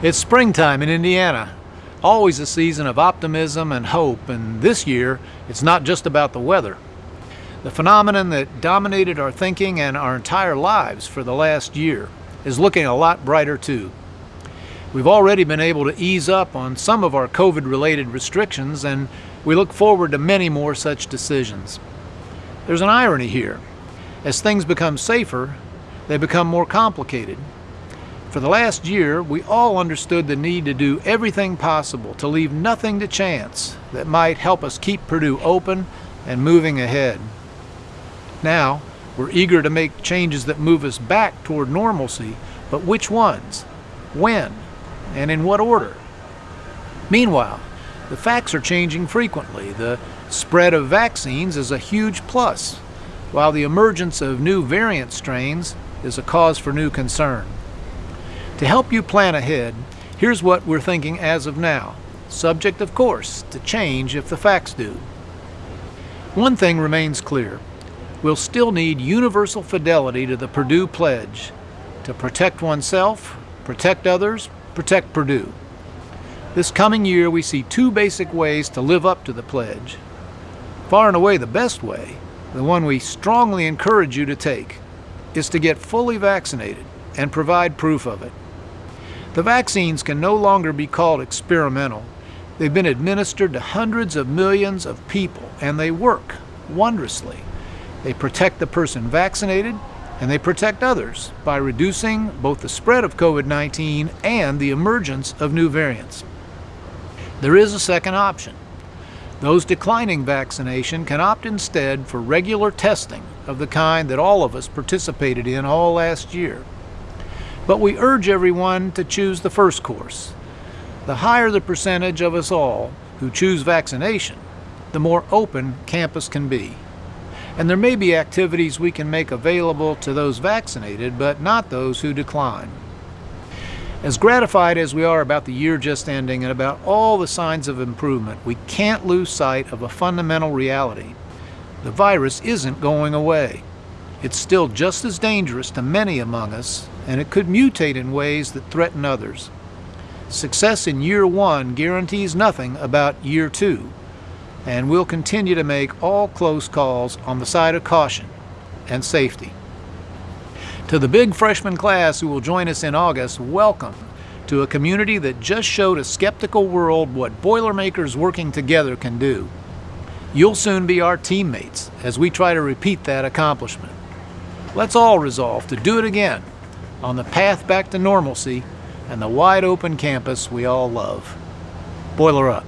It's springtime in Indiana, always a season of optimism and hope, and this year it's not just about the weather. The phenomenon that dominated our thinking and our entire lives for the last year is looking a lot brighter too. We've already been able to ease up on some of our COVID-related restrictions and we look forward to many more such decisions. There's an irony here. As things become safer, they become more complicated. For the last year, we all understood the need to do everything possible to leave nothing to chance that might help us keep Purdue open and moving ahead. Now, we're eager to make changes that move us back toward normalcy, but which ones? When? And in what order? Meanwhile, the facts are changing frequently. The spread of vaccines is a huge plus, while the emergence of new variant strains is a cause for new concern. To help you plan ahead, here's what we're thinking as of now, subject of course to change if the facts do. One thing remains clear. We'll still need universal fidelity to the Purdue Pledge to protect oneself, protect others, protect Purdue. This coming year we see two basic ways to live up to the pledge. Far and away the best way, the one we strongly encourage you to take, is to get fully vaccinated and provide proof of it. The vaccines can no longer be called experimental. They've been administered to hundreds of millions of people and they work wondrously. They protect the person vaccinated and they protect others by reducing both the spread of COVID-19 and the emergence of new variants. There is a second option. Those declining vaccination can opt instead for regular testing of the kind that all of us participated in all last year. But we urge everyone to choose the first course. The higher the percentage of us all who choose vaccination, the more open campus can be. And there may be activities we can make available to those vaccinated, but not those who decline. As gratified as we are about the year just ending and about all the signs of improvement, we can't lose sight of a fundamental reality. The virus isn't going away. It's still just as dangerous to many among us, and it could mutate in ways that threaten others. Success in year one guarantees nothing about year two, and we'll continue to make all close calls on the side of caution and safety. To the big freshman class who will join us in August, welcome to a community that just showed a skeptical world what Boilermakers working together can do. You'll soon be our teammates as we try to repeat that accomplishment. Let's all resolve to do it again on the path back to normalcy and the wide open campus we all love. Boiler up.